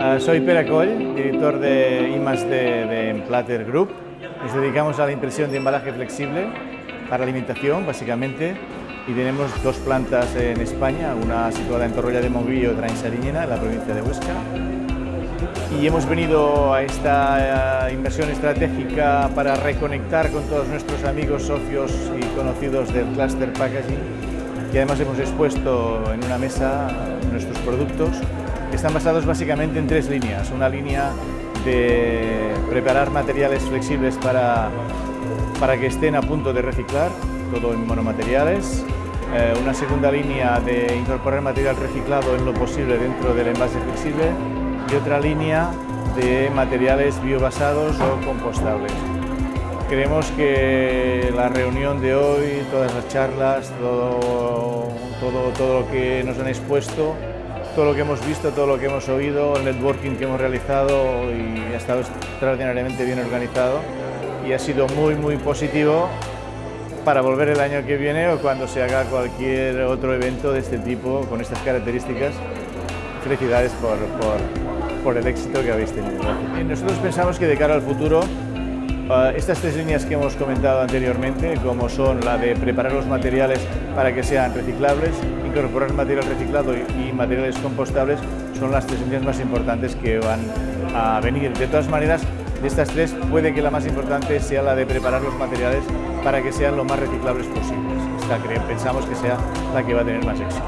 Ah, soy Pere Coll, director de I+D de Emplater Group. Nos dedicamos a la impresión de embalaje flexible para alimentación, básicamente, y tenemos dos plantas en España, una situada en Torroya de y otra en Sariñena, en la provincia de Huesca. Y hemos venido a esta eh, inversión estratégica para reconectar con todos nuestros amigos, socios y conocidos del Cluster Packaging, y además hemos expuesto en una mesa nuestros productos están basados básicamente en tres líneas. Una línea de preparar materiales flexibles para, para que estén a punto de reciclar, todo en monomateriales. Eh, una segunda línea de incorporar material reciclado en lo posible dentro del envase flexible y otra línea de materiales biobasados o compostables. Creemos que la reunión de hoy, todas las charlas, todo, todo, todo lo que nos han expuesto todo lo que hemos visto, todo lo que hemos oído, el networking que hemos realizado y ha estado extraordinariamente bien organizado y ha sido muy muy positivo para volver el año que viene o cuando se haga cualquier otro evento de este tipo con estas características. Felicidades por, por, por el éxito que habéis tenido. Nosotros pensamos que de cara al futuro Uh, estas tres líneas que hemos comentado anteriormente, como son la de preparar los materiales para que sean reciclables, incorporar material reciclado y, y materiales compostables, son las tres líneas más importantes que van a venir. De todas maneras, de estas tres puede que la más importante sea la de preparar los materiales para que sean lo más reciclables posibles. Esta pensamos que sea la que va a tener más éxito.